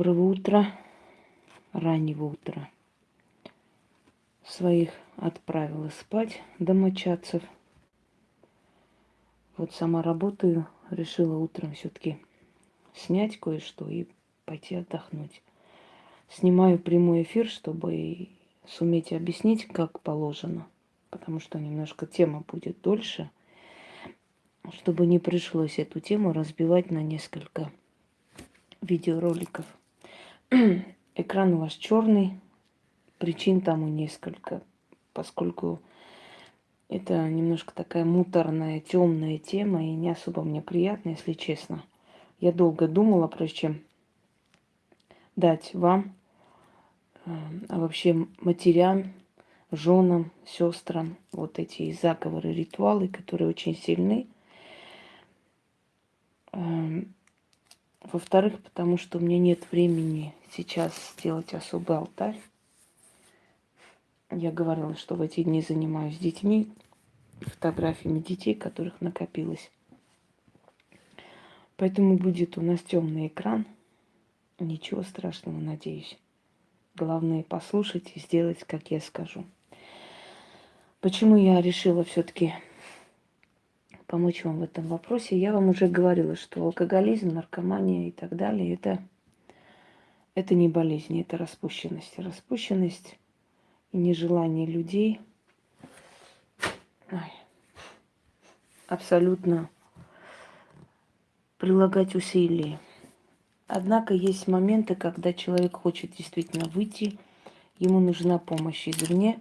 Доброго утра, раннего утра. Своих отправила спать домочадцев. Вот сама работаю, решила утром все-таки снять кое-что и пойти отдохнуть. Снимаю прямой эфир, чтобы суметь объяснить, как положено, потому что немножко тема будет дольше, чтобы не пришлось эту тему разбивать на несколько видеороликов. Экран у вас черный, причин тому несколько, поскольку это немножко такая муторная, темная тема и не особо мне приятно, если честно. Я долго думала, прежде чем дать вам, э, а вообще матерям, женам, сестрам вот эти заговоры, ритуалы, которые очень сильны. Эм, во-вторых, потому что у меня нет времени сейчас сделать особый алтарь. Я говорила, что в эти дни занимаюсь детьми, фотографиями детей, которых накопилось. Поэтому будет у нас темный экран. Ничего страшного, надеюсь. Главное послушать и сделать, как я скажу. Почему я решила все-таки помочь вам в этом вопросе. Я вам уже говорила, что алкоголизм, наркомания и так далее это, это не болезнь, это распущенность. Распущенность и нежелание людей ой, абсолютно прилагать усилия. Однако есть моменты, когда человек хочет действительно выйти, ему нужна помощь извне.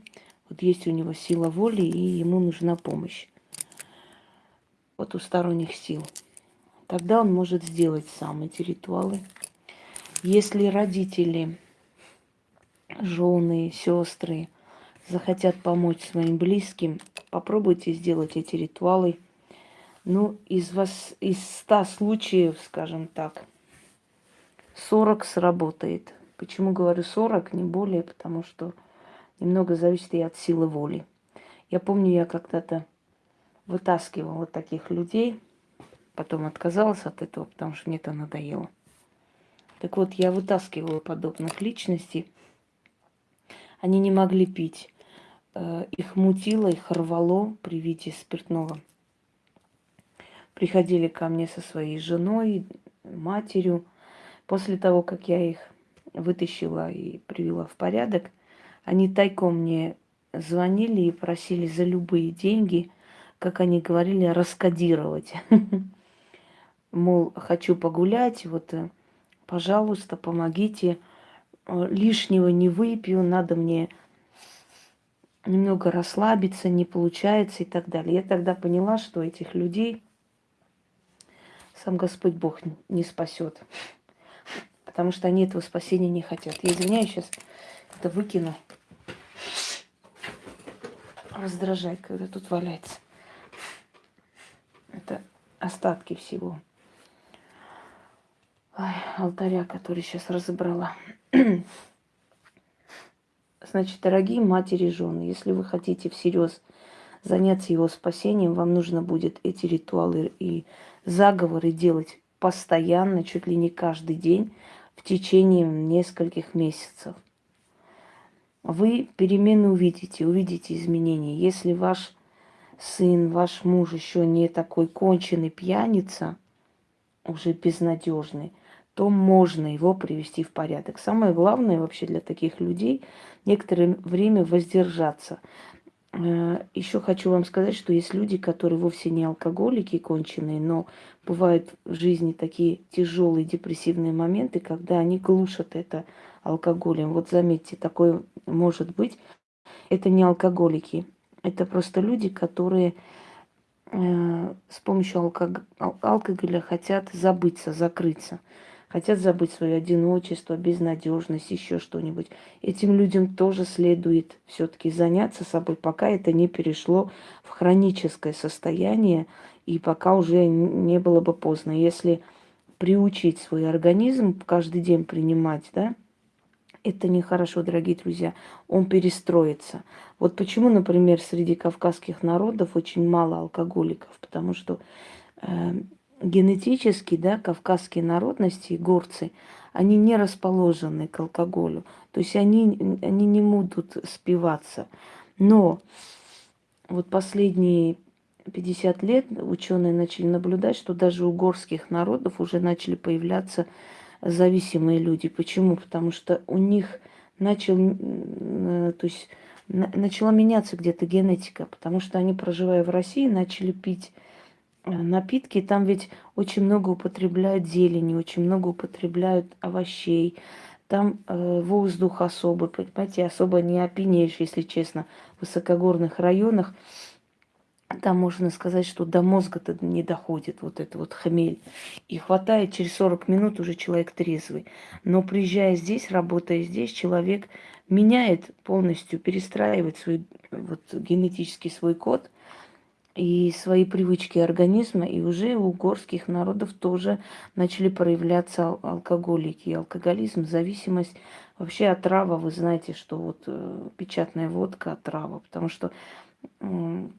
Вот есть у него сила воли, и ему нужна помощь потусторонних сил. Тогда он может сделать сам эти ритуалы. Если родители, жены, сестры захотят помочь своим близким, попробуйте сделать эти ритуалы. Ну, из вас, из ста случаев, скажем так, 40 сработает. Почему говорю 40, не более, потому что немного зависит и от силы воли. Я помню, я когда-то вытаскивала таких людей, потом отказалась от этого, потому что мне это надоело. Так вот, я вытаскивала подобных личностей. Они не могли пить. Э, их мутило, их рвало при виде спиртного. Приходили ко мне со своей женой, матерью. После того, как я их вытащила и привела в порядок, они тайком мне звонили и просили за любые деньги – как они говорили, раскодировать. Мол, хочу погулять, вот, э, пожалуйста, помогите. Э, лишнего не выпью, надо мне немного расслабиться, не получается и так далее. Я тогда поняла, что этих людей сам Господь Бог не спасет. Потому что они этого спасения не хотят. Я извиняюсь, сейчас это выкину. Раздражает, когда тут валяется. Это остатки всего. Ой, алтаря, который сейчас разобрала. Значит, дорогие матери и жены, если вы хотите всерьез заняться его спасением, вам нужно будет эти ритуалы и заговоры делать постоянно, чуть ли не каждый день, в течение нескольких месяцев. Вы перемены увидите, увидите изменения. Если ваш сын, ваш муж еще не такой конченый пьяница, уже безнадежный, то можно его привести в порядок. Самое главное вообще для таких людей некоторое время воздержаться. Э, еще хочу вам сказать, что есть люди, которые вовсе не алкоголики конченые, но бывают в жизни такие тяжелые депрессивные моменты, когда они глушат это алкоголем. Вот заметьте, такое может быть. Это не алкоголики, это просто люди, которые э, с помощью алког... алкоголя хотят забыться, закрыться. Хотят забыть свое одиночество, безнадежность, еще что-нибудь. Этим людям тоже следует все-таки заняться собой, пока это не перешло в хроническое состояние и пока уже не было бы поздно. Если приучить свой организм каждый день принимать, да, это нехорошо, дорогие друзья. Он перестроится. Вот почему, например, среди кавказских народов очень мало алкоголиков, потому что э, генетически, да, кавказские народности, горцы, они не расположены к алкоголю. То есть они, они не будут спиваться. Но вот последние 50 лет ученые начали наблюдать, что даже у горских народов уже начали появляться зависимые люди. Почему? Потому что у них начал, то есть начала меняться где-то генетика, потому что они, проживая в России, начали пить э, напитки, там ведь очень много употребляют зелени, очень много употребляют овощей, там э, воздух особый, понимаете, особо не опьянеешь, если честно, в высокогорных районах там можно сказать, что до мозга-то не доходит вот это вот хмель. И хватает через 40 минут уже человек трезвый. Но приезжая здесь, работая здесь, человек меняет полностью, перестраивает свой вот, генетический свой код и свои привычки организма. И уже у горских народов тоже начали проявляться алкоголики. алкоголизм, зависимость. Вообще отрава, вы знаете, что вот э, печатная водка отрава. Потому что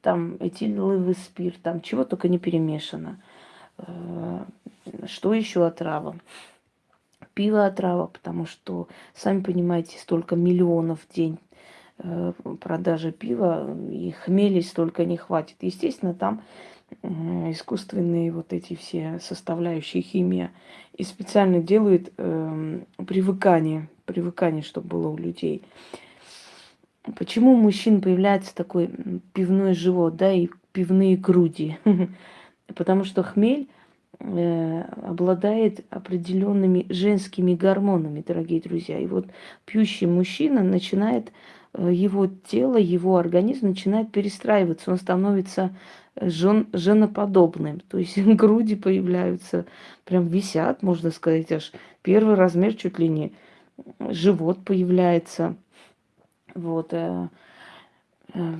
там этиловый спирт, там чего только не перемешано. Э, что еще отрава? Пиво отрава, потому что, сами понимаете, столько миллионов в день э, продажи пива, и хмели столько не хватит. Естественно, там искусственные вот эти все составляющие химия. И специально делают э, привыкание, привыкание, чтобы было у людей. Почему у мужчин появляется такой пивной живот, да, и пивные груди? Потому что хмель э, обладает определенными женскими гормонами, дорогие друзья. И вот пьющий мужчина начинает, э, его тело, его организм начинает перестраиваться, он становится жен, женоподобным. То есть груди появляются, прям висят, можно сказать, аж первый размер чуть ли не. Живот появляется – вот. Э, э,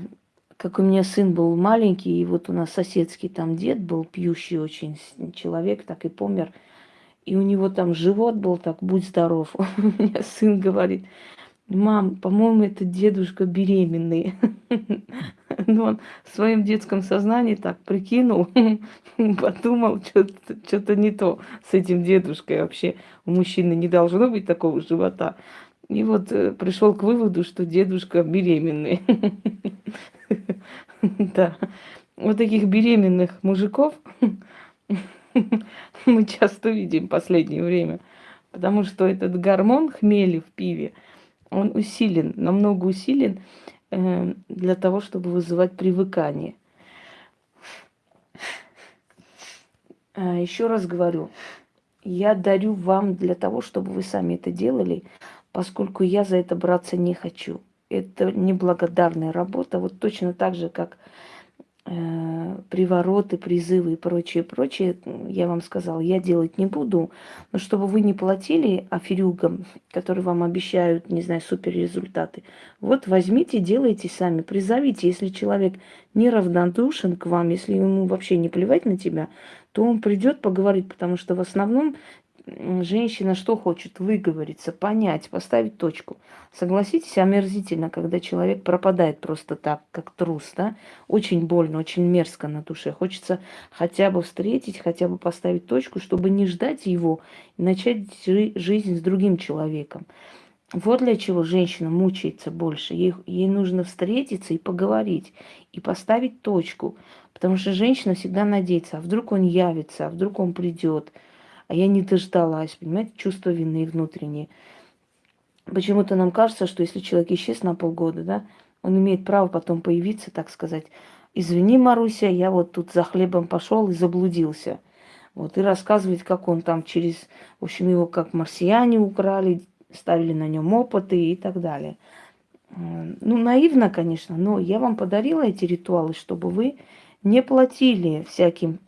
как у меня сын был маленький, и вот у нас соседский там дед был пьющий очень человек, так и помер. И у него там живот был так, будь здоров. У меня сын говорит, мам, по-моему, это дедушка беременный. Ну, он в своем детском сознании так прикинул, подумал, что-то не то с этим дедушкой вообще. У мужчины не должно быть такого живота. И вот э, пришел к выводу, что дедушка беременный. Да. Вот таких беременных мужиков мы часто видим в последнее время. Потому что этот гормон хмели в пиве, он усилен, намного усилен э, для того, чтобы вызывать привыкание. А, еще раз говорю, я дарю вам для того, чтобы вы сами это делали, поскольку я за это браться не хочу. Это неблагодарная работа, вот точно так же, как привороты, призывы и прочее, прочее, я вам сказала, я делать не буду, но чтобы вы не платили аферюгам, которые вам обещают, не знаю, супер результаты, вот возьмите, делайте сами, призовите, если человек неравнодушен к вам, если ему вообще не плевать на тебя, то он придет поговорить, потому что в основном женщина что хочет? Выговориться, понять, поставить точку. Согласитесь, омерзительно, когда человек пропадает просто так, как трус, да? Очень больно, очень мерзко на душе. Хочется хотя бы встретить, хотя бы поставить точку, чтобы не ждать его начать жизнь с другим человеком. Вот для чего женщина мучается больше. Ей, ей нужно встретиться и поговорить, и поставить точку. Потому что женщина всегда надеется, а вдруг он явится, а вдруг он придет – а я не дождалась, понимаете, чувство вины внутреннее. Почему-то нам кажется, что если человек исчез на полгода, да, он имеет право потом появиться, так сказать. Извини, Маруся, я вот тут за хлебом пошел и заблудился. Вот, и рассказывать, как он там через, в общем, его как марсиане украли, ставили на нем опыты и так далее. Ну, наивно, конечно, но я вам подарила эти ритуалы, чтобы вы не платили всяким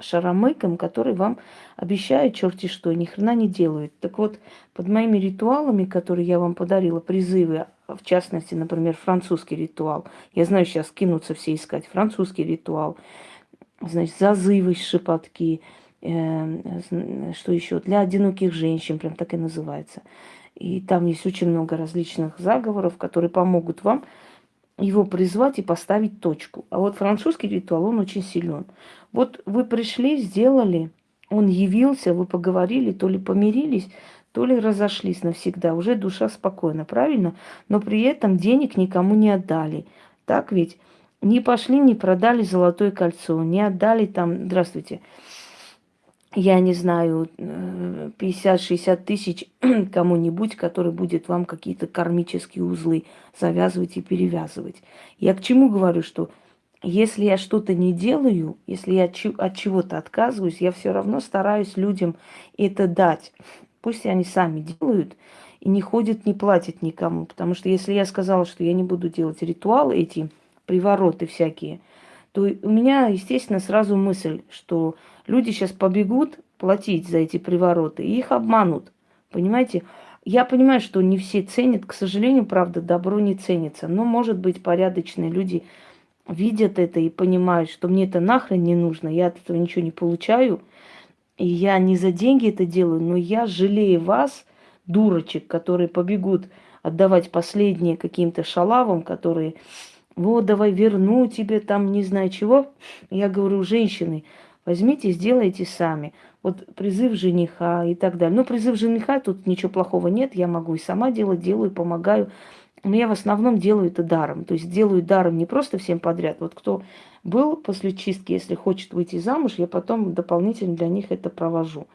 шаромыкам, которые вам обещают черти что, ни хрена не делают. Так вот, под моими ритуалами, которые я вам подарила, призывы, в частности, например, французский ритуал, я знаю, сейчас кинутся все искать, французский ритуал, значит, зазывы, шепотки, э, что еще, для одиноких женщин, прям так и называется. И там есть очень много различных заговоров, которые помогут вам его призвать и поставить точку. А вот французский ритуал, он очень силен. Вот вы пришли, сделали, он явился, вы поговорили, то ли помирились, то ли разошлись навсегда, уже душа спокойна, правильно? Но при этом денег никому не отдали. Так ведь? Не пошли, не продали золотое кольцо, не отдали там, здравствуйте, я не знаю, 50-60 э, тысяч кому-нибудь, который будет вам какие-то кармические узлы завязывать и перевязывать. Я к чему говорю, что если я что-то не делаю, если я от чего-то отказываюсь, я все равно стараюсь людям это дать. Пусть они сами делают и не ходят, не платят никому. Потому что если я сказала, что я не буду делать ритуалы эти, привороты всякие, то у меня, естественно, сразу мысль, что люди сейчас побегут платить за эти привороты, и их обманут. Понимаете? Я понимаю, что не все ценят, к сожалению, правда, добро не ценится. Но, может быть, порядочные люди видят это и понимают, что мне это нахрен не нужно, я от этого ничего не получаю, и я не за деньги это делаю, но я жалею вас, дурочек, которые побегут отдавать последние каким-то шалавам, которые, вот, давай верну тебе там не знаю чего. Я говорю, женщины, возьмите, сделайте сами. Вот призыв жениха и так далее. Ну, призыв жениха, тут ничего плохого нет, я могу и сама делать, делаю, помогаю. Но я в основном делаю это даром. То есть делаю даром не просто всем подряд. Вот кто был после чистки, если хочет выйти замуж, я потом дополнительно для них это провожу.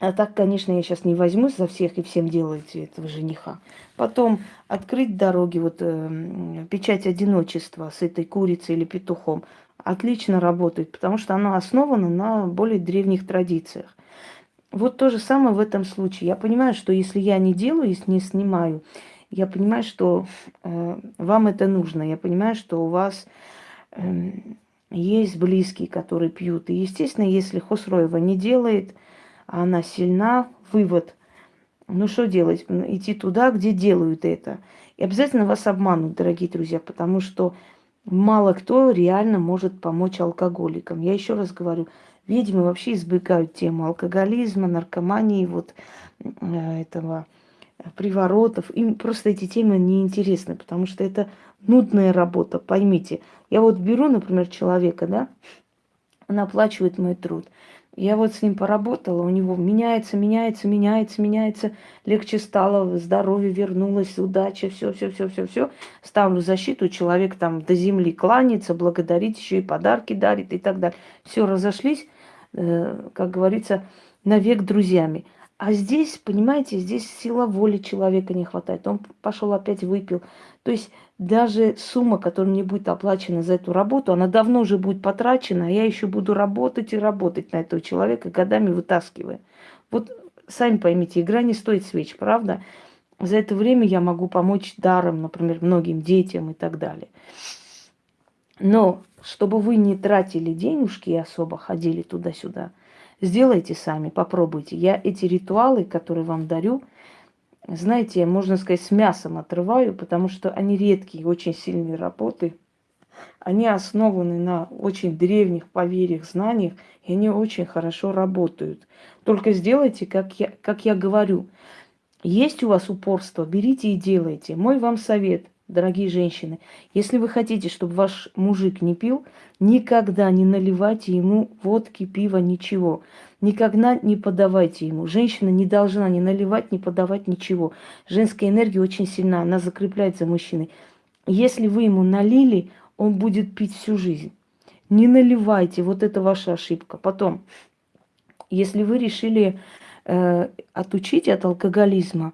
А так, конечно, я сейчас не возьмусь за всех и всем делаете этого жениха. Потом открыть дороги, вот э, печать одиночества с этой курицей или петухом отлично работает, потому что она основана на более древних традициях. Вот то же самое в этом случае. Я понимаю, что если я не делаю, если не снимаю, я понимаю, что э, вам это нужно. Я понимаю, что у вас э, есть близкие, которые пьют. И, естественно, если Хосроева не делает, а она сильна, вывод. Ну что делать? Идти туда, где делают это. И обязательно вас обманут, дорогие друзья, потому что мало кто реально может помочь алкоголикам. Я еще раз говорю, ведьмы вообще избегают тему алкоголизма, наркомании, вот э, этого приворотов. Им просто эти темы не интересны, потому что это нудная работа, поймите. Я вот беру, например, человека, да, он оплачивает мой труд. Я вот с ним поработала, у него меняется, меняется, меняется, меняется, легче стало, здоровье вернулось, удача, все, все, все, все, все. Ставлю защиту, человек там до земли кланяется, благодарит, еще и подарки дарит и так далее. Все, разошлись, э, как говорится, навек друзьями. А здесь, понимаете, здесь сила воли человека не хватает. Он пошел опять выпил. То есть даже сумма, которая мне будет оплачена за эту работу, она давно уже будет потрачена, а я еще буду работать и работать на этого человека, годами вытаскивая. Вот сами поймите, игра не стоит свеч, правда? За это время я могу помочь даром, например, многим детям и так далее. Но чтобы вы не тратили денежки и особо ходили туда-сюда – Сделайте сами, попробуйте. Я эти ритуалы, которые вам дарю, знаете, можно сказать, с мясом отрываю, потому что они редкие, очень сильные работы. Они основаны на очень древних поверьях, знаниях, и они очень хорошо работают. Только сделайте, как я, как я говорю. Есть у вас упорство, берите и делайте. Мой вам совет дорогие женщины, если вы хотите, чтобы ваш мужик не пил, никогда не наливайте ему водки, пива, ничего. Никогда не подавайте ему. Женщина не должна ни наливать, ни подавать ничего. Женская энергия очень сильна, она закрепляет за мужчиной. Если вы ему налили, он будет пить всю жизнь. Не наливайте, вот это ваша ошибка. Потом, если вы решили э, отучить от алкоголизма,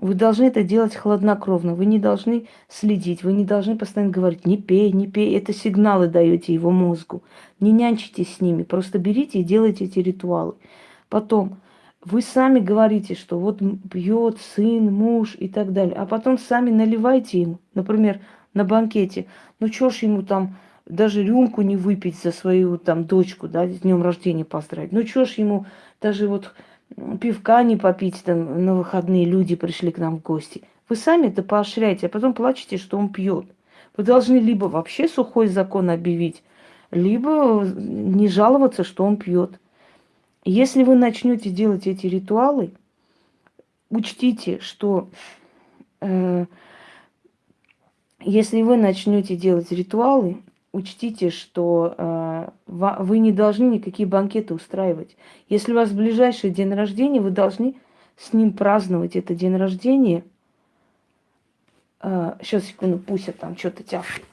вы должны это делать хладнокровно. Вы не должны следить, вы не должны постоянно говорить, не пей, не пей. Это сигналы даете его мозгу. Не нянчитесь с ними, просто берите и делайте эти ритуалы. Потом, вы сами говорите, что вот пьет сын, муж и так далее. А потом сами наливайте ему, например, на банкете. Ну что ж ему там даже рюмку не выпить за свою там дочку, да, с днем рождения поздравить. Ну что ж ему даже вот пивка не попить, там на выходные люди пришли к нам в гости. Вы сами это поощряете, а потом плачете, что он пьет. Вы должны либо вообще сухой закон объявить, либо не жаловаться, что он пьет. Если вы начнете делать эти ритуалы, учтите, что э, если вы начнете делать ритуалы, учтите, что э, вы не должны никакие банкеты устраивать. Если у вас ближайший день рождения, вы должны с ним праздновать это день рождения. А, сейчас, секунду, Пуся там что-то тяпает.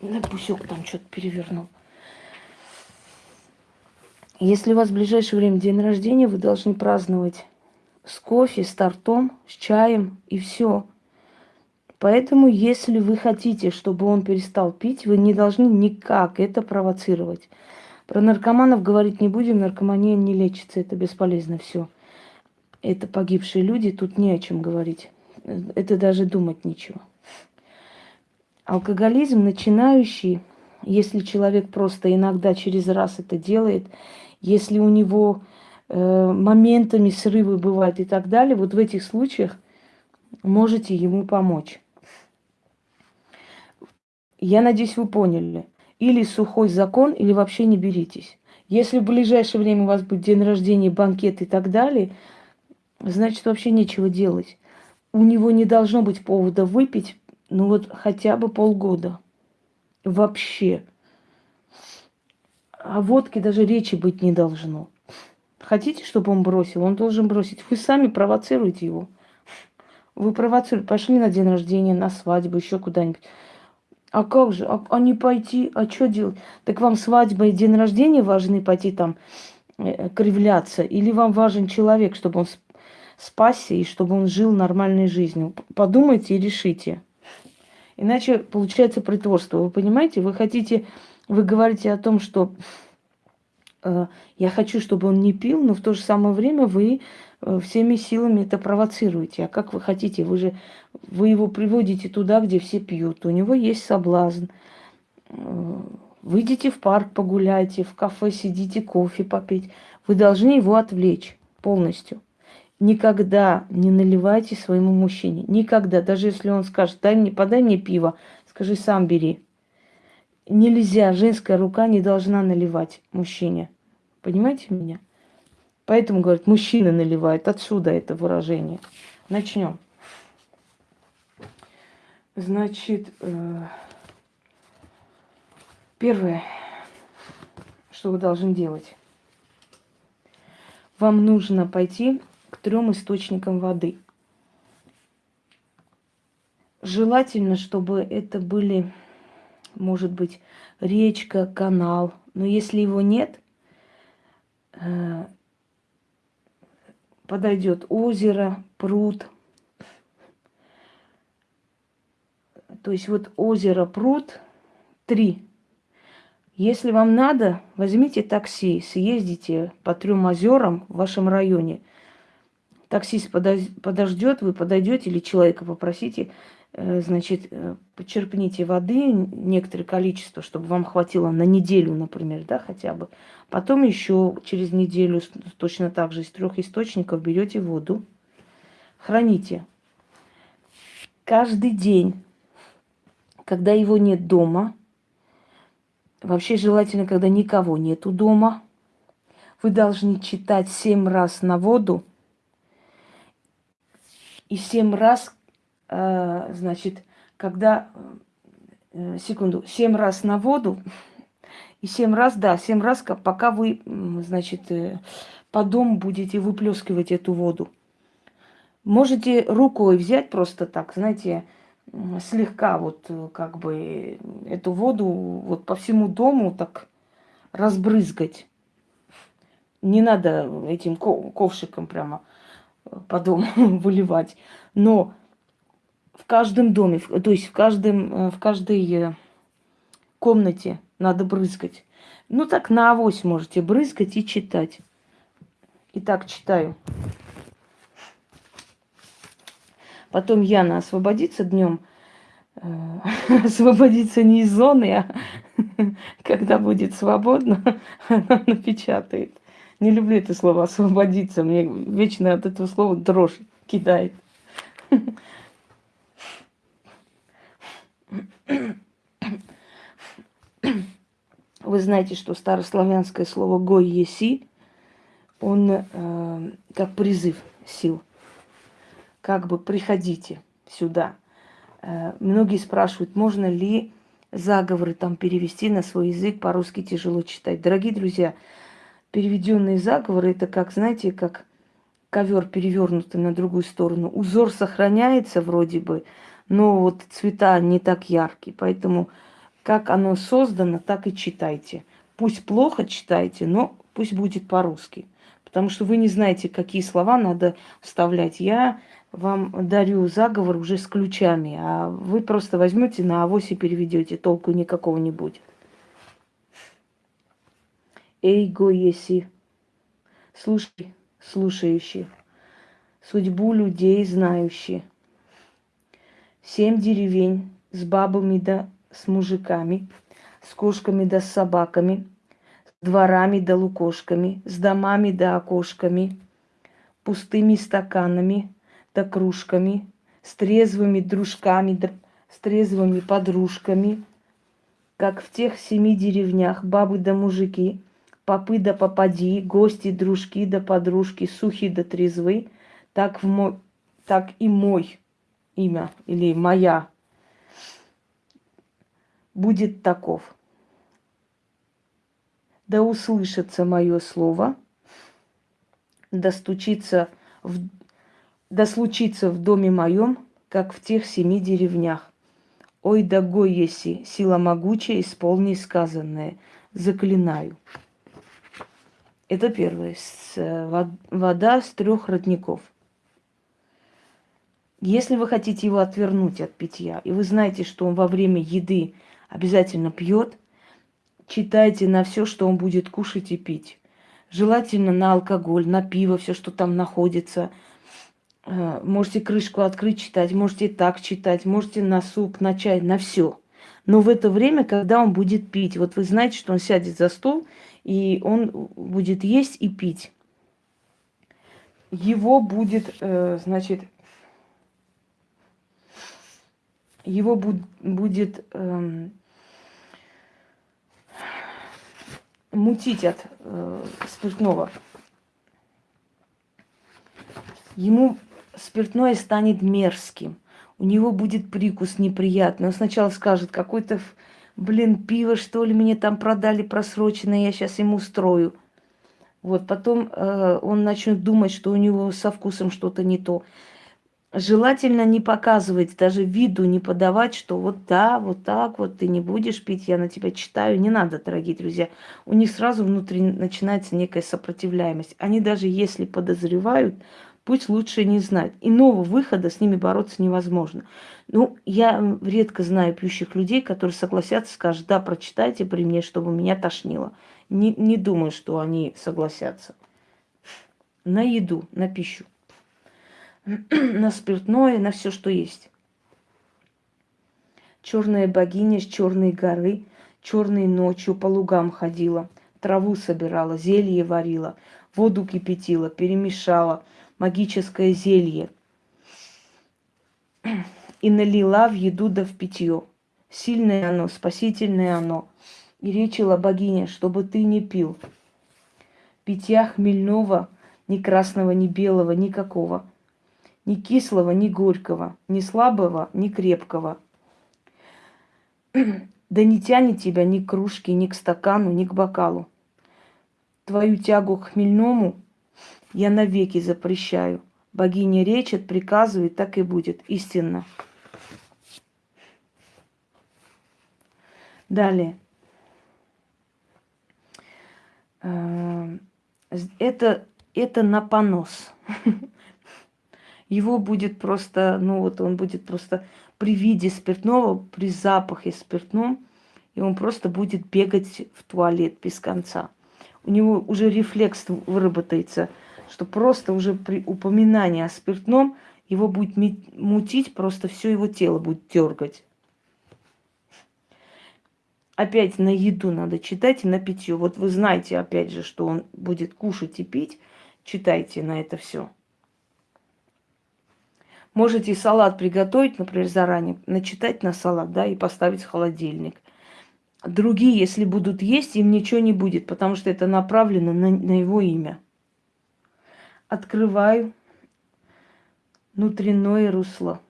Да пусек там что-то перевернул. Если у вас в ближайшее время день рождения, вы должны праздновать с кофе, с тортом, с чаем и все. Поэтому, если вы хотите, чтобы он перестал пить, вы не должны никак это провоцировать. Про наркоманов говорить не будем, наркомания не лечится, это бесполезно все. Это погибшие люди, тут не о чем говорить. Это даже думать нечего. Алкоголизм начинающий, если человек просто иногда через раз это делает, если у него э, моментами срывы бывают и так далее, вот в этих случаях можете ему помочь. Я надеюсь, вы поняли. Или сухой закон, или вообще не беритесь. Если в ближайшее время у вас будет день рождения, банкет и так далее, значит вообще нечего делать. У него не должно быть повода выпить ну вот хотя бы полгода. Вообще. О водке даже речи быть не должно. Хотите, чтобы он бросил? Он должен бросить. Вы сами провоцируете его. Вы провоцируете. Пошли на день рождения, на свадьбу, еще куда-нибудь. А как же? А, а не пойти? А что делать? Так вам свадьба и день рождения важны пойти там э, кривляться? Или вам важен человек, чтобы он спасся и чтобы он жил нормальной жизнью? Подумайте и решите. Иначе получается притворство. Вы понимаете, вы хотите, вы говорите о том, что э, я хочу, чтобы он не пил, но в то же самое время вы э, всеми силами это провоцируете. А как вы хотите? Вы же вы его приводите туда, где все пьют. У него есть соблазн. Э, выйдите в парк, погуляйте, в кафе сидите, кофе попить. Вы должны его отвлечь полностью. Никогда не наливайте своему мужчине. Никогда. Даже если он скажет, дай мне, подай мне пиво, скажи, сам бери. Нельзя, женская рука не должна наливать мужчине. Понимаете меня? Поэтому, говорят, мужчины наливают. Отсюда это выражение. Начнем. Значит, э, первое, что вы должны делать. Вам нужно пойти трем источникам воды. Желательно, чтобы это были, может быть, речка, канал. Но если его нет, э, подойдет озеро, пруд. То есть вот озеро, пруд, три. Если вам надо, возьмите такси, съездите по трем озерам в вашем районе – таксист подождет, вы подойдете или человека попросите, значит, э, почерпните воды некоторое количество, чтобы вам хватило на неделю, например, да, хотя бы. Потом еще через неделю точно так же из трех источников берете воду, храните. Каждый день, когда его нет дома, вообще желательно, когда никого нету дома, вы должны читать семь раз на воду и семь раз, э, значит, когда, э, секунду, семь раз на воду, и семь раз, да, семь раз, пока вы, значит, э, по дому будете выплескивать эту воду. Можете рукой взять просто так, знаете, слегка вот как бы эту воду вот по всему дому так разбрызгать. Не надо этим ковшиком прямо по дому выливать. Но в каждом доме, то есть в, каждом, э, в каждой э, комнате надо брызгать. Ну так на авось можете брызгать и читать. Итак, читаю. Потом Яна освободится днем. Э, освободится не из зоны, а когда будет свободно, она напечатает. Не люблю это слово «освободиться». Мне вечно от этого слова дрожь кидает. Вы знаете, что старославянское слово «гой еси», он э, как призыв сил. Как бы приходите сюда. Э, многие спрашивают, можно ли заговоры там перевести на свой язык, по-русски тяжело читать. Дорогие друзья, переведенные заговоры, это как, знаете, как ковер перевернутый на другую сторону. Узор сохраняется вроде бы, но вот цвета не так яркие. Поэтому как оно создано, так и читайте. Пусть плохо читайте, но пусть будет по-русски. Потому что вы не знаете, какие слова надо вставлять. Я вам дарю заговор уже с ключами, а вы просто возьмете на авось и переведете, толку никакого не будет. Эйго еси, слушай, слушающий, судьбу людей знающий. Семь деревень с бабами да с мужиками, с кошками да с собаками, с дворами да лукошками, с домами да окошками, пустыми стаканами да кружками, с трезвыми дружками да с трезвыми подружками, как в тех семи деревнях бабы да мужики, попы да попади, гости, дружки да подружки, сухи да трезвы, так, в мой, так и мой имя или моя будет таков. Да услышится мое слово, да стучится в, да случится в доме моем, как в тех семи деревнях. Ой, да гой еси, сила могучая, исполни сказанное, заклинаю. Это первое. С, вода с трех родников. Если вы хотите его отвернуть от питья, и вы знаете, что он во время еды обязательно пьет. Читайте на все, что он будет кушать и пить. Желательно на алкоголь, на пиво, все, что там находится. Э, можете крышку открыть, читать, можете так читать, можете на суп, на чай, на все. Но в это время, когда он будет пить, вот вы знаете, что он сядет за стол, и он будет есть и пить. Его будет, э, значит, его будет эм, мутить от э, спиртного. Ему спиртное станет мерзким. У него будет прикус неприятный. Он сначала скажет, какой-то, блин, пиво, что ли, мне там продали просроченное, я сейчас ему устрою. Вот, потом э, он начнет думать, что у него со вкусом что-то не то желательно не показывать, даже виду не подавать, что вот да, вот так вот ты не будешь пить, я на тебя читаю. Не надо, дорогие друзья. У них сразу внутри начинается некая сопротивляемость. Они даже если подозревают, пусть лучше не знать. Иного выхода с ними бороться невозможно. Ну, я редко знаю пьющих людей, которые согласятся, скажут, да, прочитайте при мне, чтобы меня тошнило. Не, не думаю, что они согласятся. На еду, на пищу. на спиртное, на все, что есть. Черная богиня с черной горы, черной ночью по лугам ходила, траву собирала, зелье варила, воду кипятила, перемешала, магическое зелье. И налила в еду да в питье. Сильное оно, спасительное оно. И речила богиня, чтобы ты не пил. Питья хмельного, ни красного, ни белого, никакого – ни кислого, ни горького, ни слабого, ни крепкого. Да не тянет тебя ни к кружке, ни к стакану, ни к бокалу. Твою тягу к хмельному я навеки запрещаю. Богиня речет, приказывает, так и будет. Истинно. Далее. Э, это, это на понос. его будет просто, ну вот он будет просто при виде спиртного, при запахе спиртного, и он просто будет бегать в туалет без конца. У него уже рефлекс выработается, что просто уже при упоминании о спиртном его будет мутить, просто все его тело будет дергать. Опять на еду надо читать и на питье. Вот вы знаете, опять же, что он будет кушать и пить. Читайте на это все. Можете салат приготовить, например, заранее, начитать на салат, да, и поставить в холодильник. другие, если будут есть, им ничего не будет, потому что это направлено на, на его имя. Открываю внутреннее русло.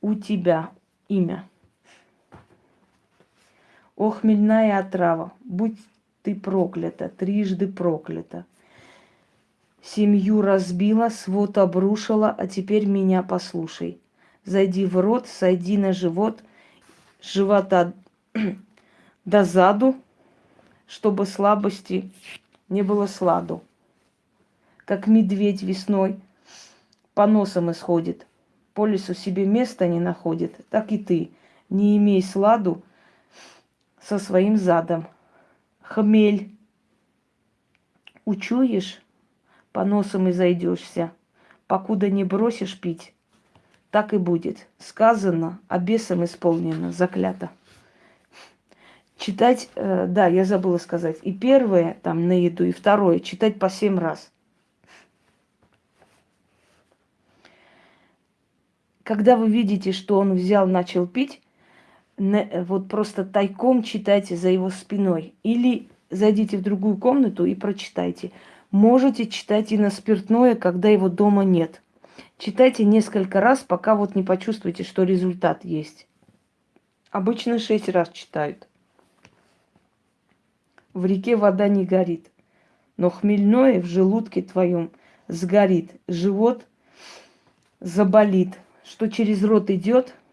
У тебя имя. О, хмельная отрава, будь ты проклята, трижды проклята. Семью разбила, свод обрушила, а теперь меня послушай. Зайди в рот, сойди на живот, живота до заду, чтобы слабости не было сладу. Как медведь весной по носам исходит, по лесу себе места не находит, так и ты, не имей сладу, со своим задом. Хмель. Учуешь, по носам и зайдешься, покуда не бросишь пить. Так и будет. Сказано, а бесом исполнено, заклято. Читать, э, да, я забыла сказать, и первое там на еду, и второе читать по семь раз. Когда вы видите, что он взял, начал пить, вот просто тайком читайте за его спиной. Или зайдите в другую комнату и прочитайте. Можете читать и на спиртное, когда его дома нет. Читайте несколько раз, пока вот не почувствуете, что результат есть. Обычно шесть раз читают. В реке вода не горит, но хмельное в желудке твоем сгорит, живот заболит, что через рот идет –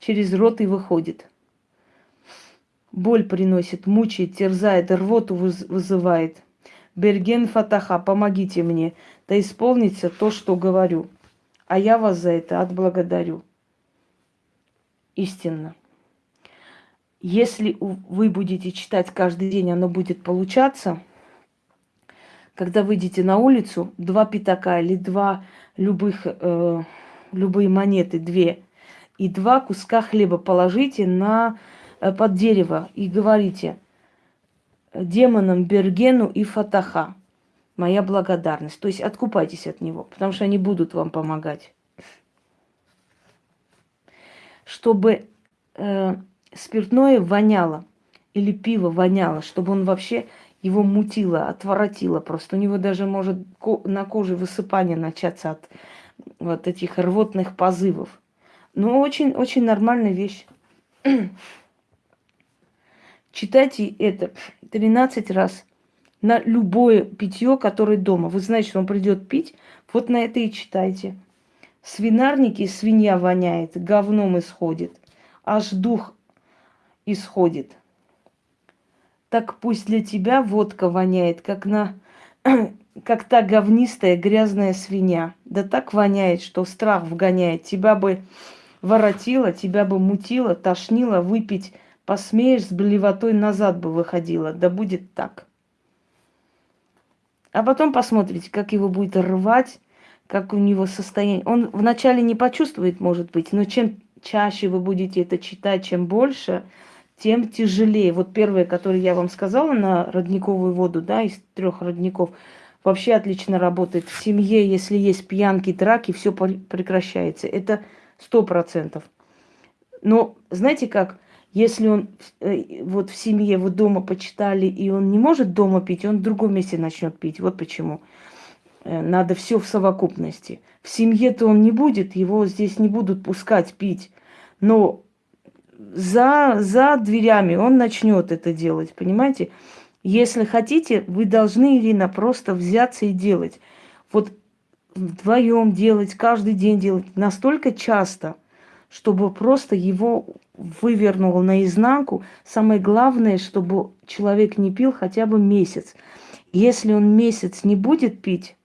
через рот и выходит. Боль приносит, мучает, терзает, рвоту вызывает. Берген Фатаха, помогите мне, да исполнится то, что говорю. А я вас за это отблагодарю. Истинно. Если вы будете читать каждый день, оно будет получаться. Когда выйдете на улицу, два пятака или два любых, э, любые монеты, две – и два куска хлеба положите на, э, под дерево и говорите демонам Бергену и Фатаха. Моя благодарность. То есть откупайтесь от него, потому что они будут вам помогать. Чтобы э, спиртное воняло или пиво воняло, чтобы он вообще его мутило, отворотило. Просто у него даже может на коже высыпание начаться от вот этих рвотных позывов. Ну, очень-очень нормальная вещь. Читайте это 13 раз на любое питье, которое дома. Вы знаете, что он придет пить, вот на это и читайте. Свинарники свинья воняет, говном исходит, аж дух исходит. Так пусть для тебя водка воняет, как на как та говнистая грязная свинья. Да так воняет, что страх вгоняет. Тебя бы воротила, тебя бы мутила, тошнила, выпить посмеешь, с блевотой назад бы выходила. Да будет так. А потом посмотрите, как его будет рвать, как у него состояние. Он вначале не почувствует, может быть, но чем чаще вы будете это читать, чем больше, тем тяжелее. Вот первое, которое я вам сказала на родниковую воду, да, из трех родников, вообще отлично работает. В семье, если есть пьянки, драки, все прекращается. Это сто процентов. Но знаете как, если он э, вот в семье, вот дома почитали, и он не может дома пить, он в другом месте начнет пить. Вот почему. Э, надо все в совокупности. В семье-то он не будет, его здесь не будут пускать пить. Но за, за дверями он начнет это делать, понимаете? Если хотите, вы должны, Ирина, просто взяться и делать. Вот вдвоем делать, каждый день делать, настолько часто, чтобы просто его вывернуло наизнанку. Самое главное, чтобы человек не пил хотя бы месяц. Если он месяц не будет пить,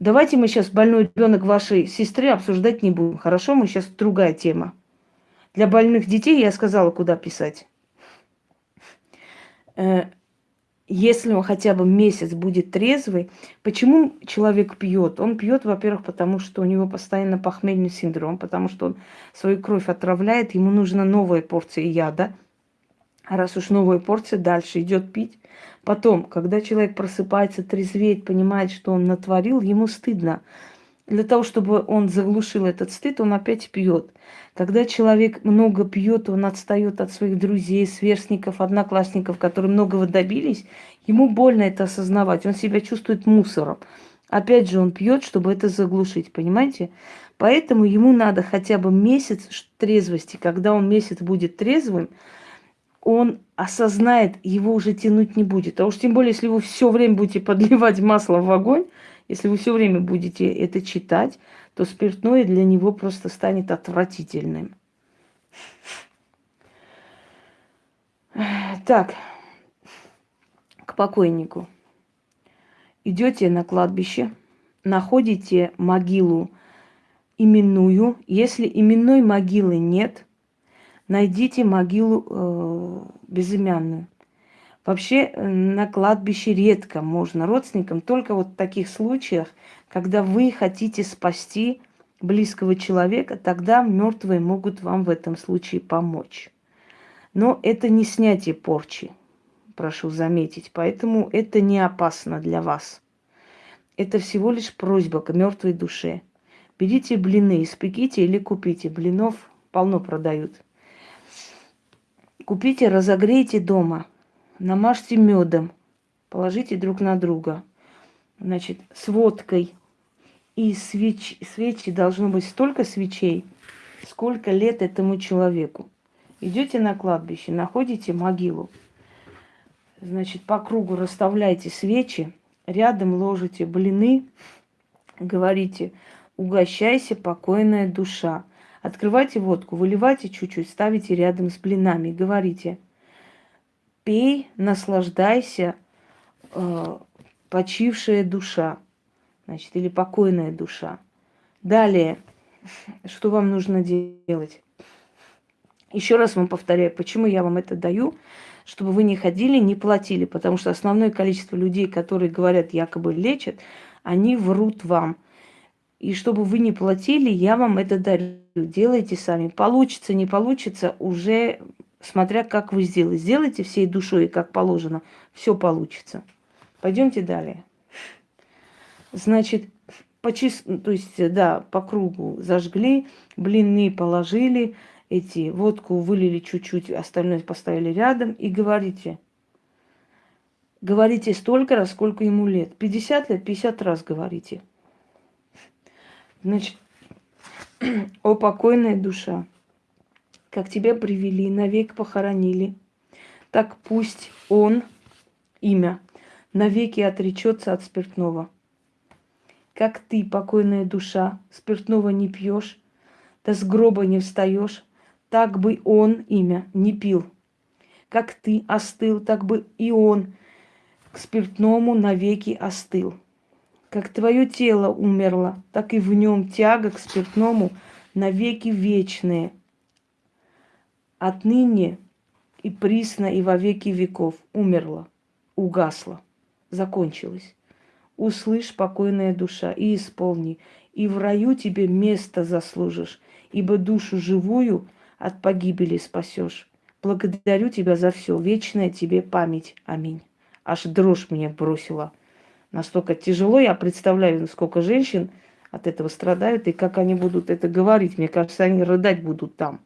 давайте мы сейчас больной ребенок вашей сестры обсуждать не будем. Хорошо, мы сейчас другая тема. Для больных детей я сказала, куда писать. Если он хотя бы месяц будет трезвый, почему человек пьет? Он пьет, во-первых, потому что у него постоянно похмельный синдром, потому что он свою кровь отравляет, ему нужна новая порция яда. А раз уж новая порция, дальше идет пить. Потом, когда человек просыпается, трезвеет, понимает, что он натворил, ему стыдно. Для того, чтобы он заглушил этот стыд, он опять пьет. Когда человек много пьет, он отстает от своих друзей, сверстников, одноклассников, которые многого добились, ему больно это осознавать. Он себя чувствует мусором. Опять же, он пьет, чтобы это заглушить, понимаете? Поэтому ему надо хотя бы месяц трезвости. Когда он месяц будет трезвым, он осознает, его уже тянуть не будет. А уж тем более, если вы все время будете подливать масло в огонь, если вы все время будете это читать, то спиртное для него просто станет отвратительным. Так, к покойнику. Идете на кладбище, находите могилу именную. Если именной могилы нет, найдите могилу э, безымянную. Вообще э, на кладбище редко можно родственникам, только вот в таких случаях, когда вы хотите спасти близкого человека, тогда мертвые могут вам в этом случае помочь. Но это не снятие порчи, прошу заметить, поэтому это не опасно для вас. Это всего лишь просьба к мертвой душе. Берите блины, испеките или купите. Блинов полно продают. Купите, разогрейте дома – намажьте медом, положите друг на друга. Значит, с водкой и свеч, свечи должно быть столько свечей, сколько лет этому человеку. Идете на кладбище, находите могилу. Значит, по кругу расставляйте свечи, рядом ложите блины, говорите, угощайся, покойная душа. Открывайте водку, выливайте чуть-чуть, ставите рядом с блинами, говорите – пей, наслаждайся, э, почившая душа, значит, или покойная душа. Далее, что вам нужно делать? Еще раз вам повторяю, почему я вам это даю, чтобы вы не ходили, не платили, потому что основное количество людей, которые говорят, якобы лечат, они врут вам. И чтобы вы не платили, я вам это дарю. Делайте сами. Получится, не получится, уже смотря как вы сделаете. Сделайте всей душой, как положено, все получится. Пойдемте далее. Значит, по чис... то есть, да, по кругу зажгли, блины положили, эти водку вылили чуть-чуть, остальное поставили рядом и говорите. Говорите столько раз, сколько ему лет. 50 лет, 50 раз говорите. Значит, о покойная душа как тебя привели, навек похоронили, так пусть он, имя, навеки отречется от спиртного. Как ты, покойная душа, спиртного не пьешь, да с гроба не встаешь, так бы он, имя, не пил. Как ты остыл, так бы и он к спиртному навеки остыл. Как твое тело умерло, так и в нем тяга к спиртному навеки вечные – отныне и присно и во веки веков умерла, угасла, закончилась. Услышь, покойная душа, и исполни, и в раю тебе место заслужишь, ибо душу живую от погибели спасешь. Благодарю тебя за все, вечная тебе память. Аминь. Аж дрожь меня бросила. Настолько тяжело, я представляю, сколько женщин от этого страдают, и как они будут это говорить. Мне кажется, они рыдать будут там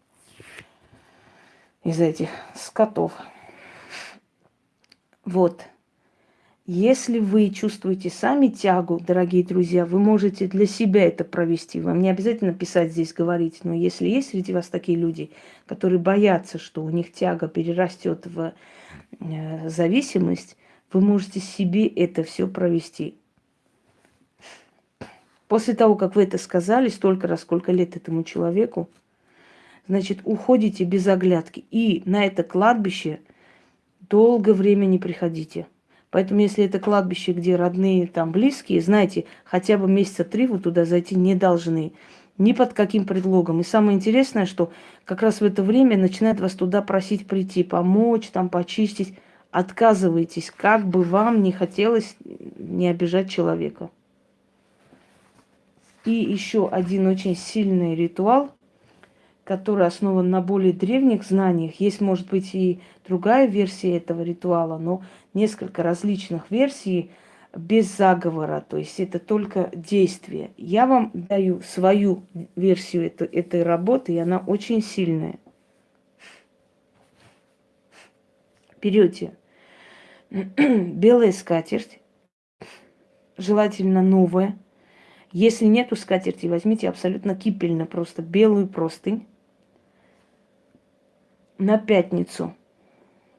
из этих скотов. Вот. Если вы чувствуете сами тягу, дорогие друзья, вы можете для себя это провести. Вам не обязательно писать здесь, говорить. Но если есть среди вас такие люди, которые боятся, что у них тяга перерастет в э, зависимость, вы можете себе это все провести. После того, как вы это сказали, столько раз, сколько лет этому человеку, значит, уходите без оглядки. И на это кладбище долгое время не приходите. Поэтому, если это кладбище, где родные, там, близкие, знаете, хотя бы месяца три вы туда зайти не должны. Ни под каким предлогом. И самое интересное, что как раз в это время начинают вас туда просить прийти, помочь, там, почистить. Отказывайтесь, как бы вам не хотелось не обижать человека. И еще один очень сильный ритуал, который основан на более древних знаниях. Есть, может быть, и другая версия этого ритуала, но несколько различных версий без заговора, то есть это только действие. Я вам даю свою версию этой, этой работы, и она очень сильная. Берете белая скатерть, желательно новая. Если нету скатерти, возьмите абсолютно кипельно, просто белую простынь на пятницу.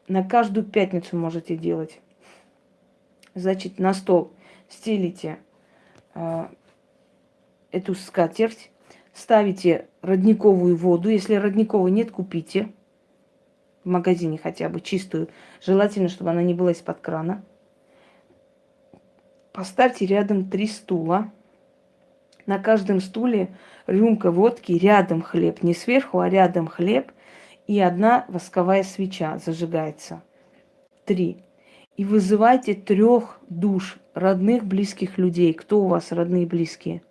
На каждую пятницу можете делать значит, на стол стелите э, эту скатерть, ставите родниковую воду. Если родниковой нет, купите в магазине хотя бы чистую. Желательно, чтобы она не была из-под крана. Поставьте рядом три стула. На каждом стуле рюмка водки, рядом хлеб. Не сверху, а рядом хлеб. И одна восковая свеча зажигается. Три и вызывайте трех душ, родных, близких людей. Кто у вас родные, близкие?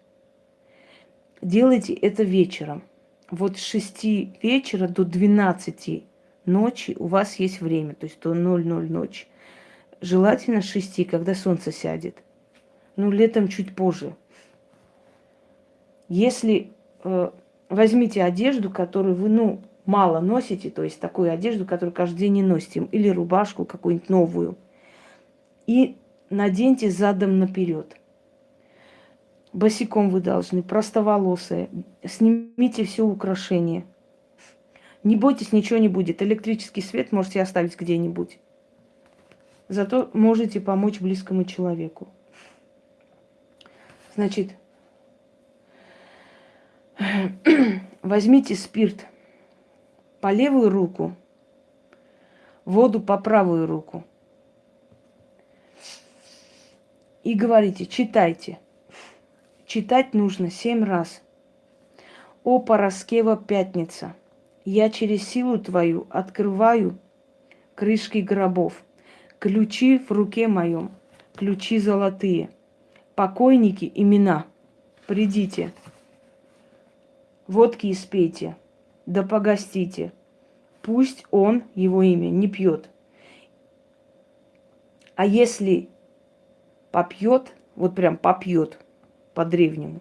Делайте это вечером. Вот с 6 вечера до 12 ночи у вас есть время, то есть до 00 ночи. Желательно с 6, когда солнце сядет. Ну, летом чуть позже. Если э, возьмите одежду, которую вы, ну, мало носите, то есть такую одежду, которую каждый день не носите, или рубашку какую-нибудь новую – и наденьте задом наперед. Босиком вы должны, простоволосые. Снимите все украшения. Не бойтесь, ничего не будет. Электрический свет можете оставить где-нибудь. Зато можете помочь близкому человеку. Значит, возьмите спирт по левую руку, воду по правую руку – и говорите, читайте. Читать нужно семь раз. О, Пороскева пятница, я через силу твою открываю крышки гробов, ключи в руке моем, ключи золотые, покойники имена, придите, водки испейте, да погостите, пусть он, его имя, не пьет. А если попьет, вот прям попьет по-древнему,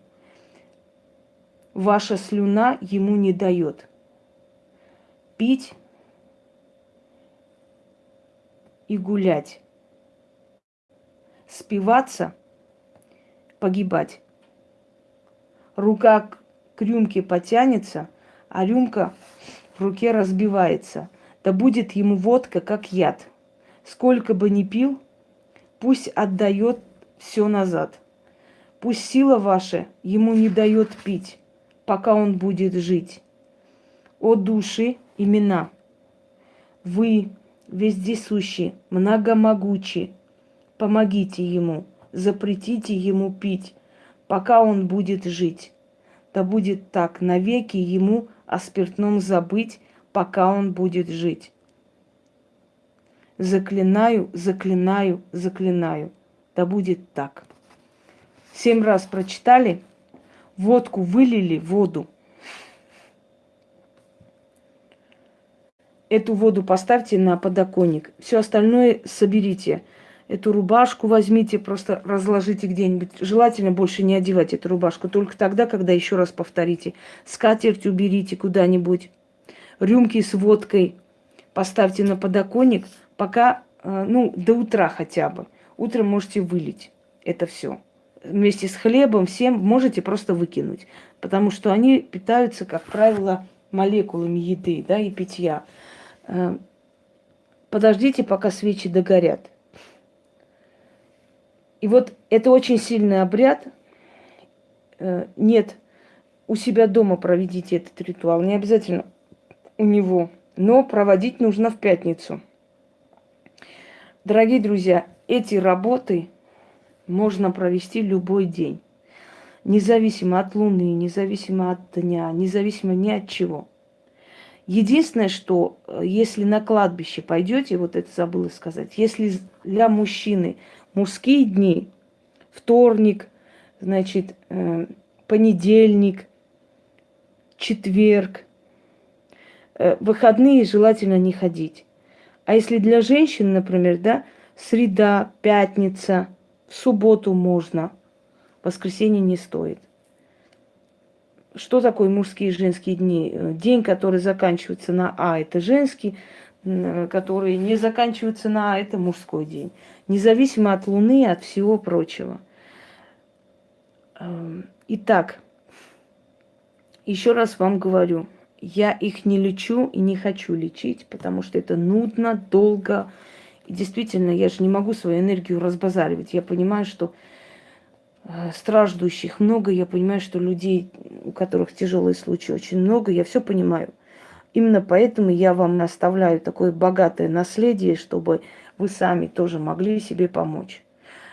ваша слюна ему не дает. Пить и гулять. Спиваться, погибать. Рука к рюмке потянется, а рюмка в руке разбивается. Да будет ему водка, как яд. Сколько бы ни пил, Пусть отдает все назад. Пусть сила ваша ему не дает пить, пока он будет жить. О души, имена! Вы, вездесущие, многомогучие, помогите ему, запретите ему пить, пока он будет жить. Да будет так, навеки ему о спиртном забыть, пока он будет жить. Заклинаю, заклинаю, заклинаю. Да будет так. Семь раз прочитали, водку вылили, воду. Эту воду поставьте на подоконник. Все остальное соберите. Эту рубашку возьмите, просто разложите где-нибудь. Желательно больше не одевать эту рубашку. Только тогда, когда еще раз повторите. Скатерть уберите куда-нибудь. Рюмки с водкой поставьте на подоконник – пока, э, ну, до утра хотя бы. Утром можете вылить это все. Вместе с хлебом всем можете просто выкинуть. Потому что они питаются, как правило, молекулами еды да, и питья. Э, подождите, пока свечи догорят. И вот это очень сильный обряд. Э, нет, у себя дома проведите этот ритуал. Не обязательно у него. Но проводить нужно в пятницу. Дорогие друзья, эти работы можно провести любой день. Независимо от Луны, независимо от дня, независимо ни от чего. Единственное, что э, если на кладбище пойдете, вот это забыла сказать, если для мужчины мужские дни, вторник, значит, э, понедельник, четверг, э, выходные желательно не ходить. А если для женщин, например, да, среда, пятница, В субботу можно, в воскресенье не стоит. Что такое мужские и женские дни? День, который заканчивается на А, это женский, который не заканчивается на это мужской день. Независимо от Луны, от всего прочего. Эм, итак, еще раз вам говорю, я их не лечу и не хочу лечить, потому что это нудно, долго. И действительно, я же не могу свою энергию разбазаривать. Я понимаю, что э, страждущих много, я понимаю, что людей, у которых тяжелые случаи, очень много, я все понимаю. Именно поэтому я вам оставляю такое богатое наследие, чтобы вы сами тоже могли себе помочь.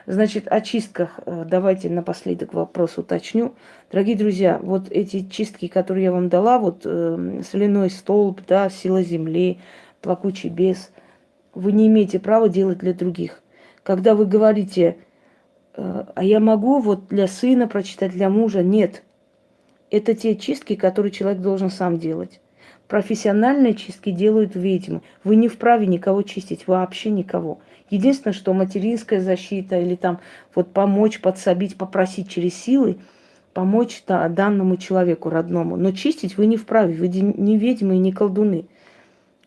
Значит, о чистках э, давайте напоследок вопрос уточню. Дорогие друзья, вот эти чистки, которые я вам дала, вот э, соляной столб, да, сила земли, плакучий бес, вы не имеете права делать для других. Когда вы говорите, э, а я могу вот для сына прочитать, для мужа, нет. Это те чистки, которые человек должен сам делать. Профессиональные чистки делают ведьмы. Вы не вправе никого чистить, вообще никого. Единственное, что материнская защита или там вот помочь, подсобить, попросить через силы, помочь да, данному человеку родному. Но чистить вы не вправе, вы не ведьмы и не колдуны.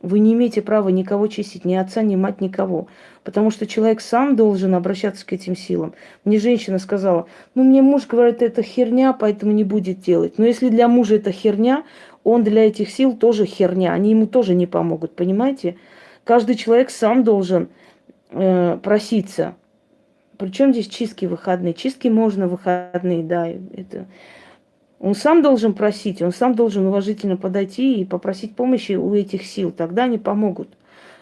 Вы не имеете права никого чистить, ни отца, ни мать, никого. Потому что человек сам должен обращаться к этим силам. Мне женщина сказала, ну мне муж говорит, это херня, поэтому не будет делать. Но если для мужа это херня, он для этих сил тоже херня. Они ему тоже не помогут, понимаете? Каждый человек сам должен э, проситься. Причем здесь чистки выходные? Чистки можно выходные, да. Это... Он сам должен просить, он сам должен уважительно подойти и попросить помощи у этих сил. Тогда они помогут.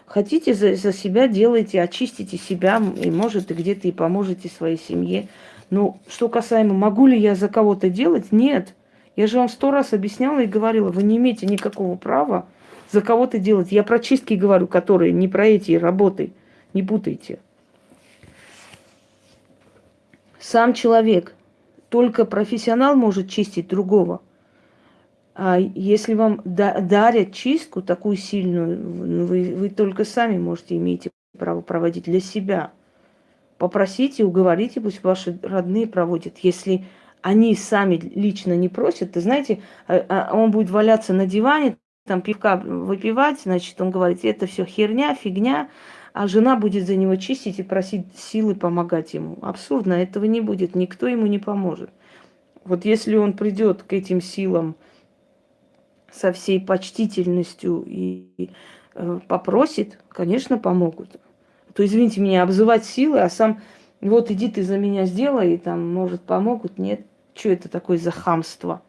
Хотите за, за себя делайте, очистите себя, и может, и где-то и поможете своей семье. Но что касаемо, могу ли я за кого-то делать? Нет. Я же вам сто раз объясняла и говорила, вы не имеете никакого права за кого-то делать. Я про чистки говорю, которые не про эти работы. Не путайте. Сам человек, только профессионал может чистить другого. А если вам дарят чистку такую сильную, ну, вы, вы только сами можете, имеете право проводить для себя. Попросите, уговорите, пусть ваши родные проводят. Если они сами лично не просят, ты знаете, а, а он будет валяться на диване, там пивка выпивать, значит, он говорит, это все херня, фигня, а жена будет за него чистить и просить силы помогать ему. Абсурдно, этого не будет, никто ему не поможет. Вот если он придет к этим силам со всей почтительностью и э, попросит, конечно, помогут. То, извините меня, обзывать силы, а сам, вот иди ты за меня сделай, и там, может, помогут, нет. Что это такое за хамство?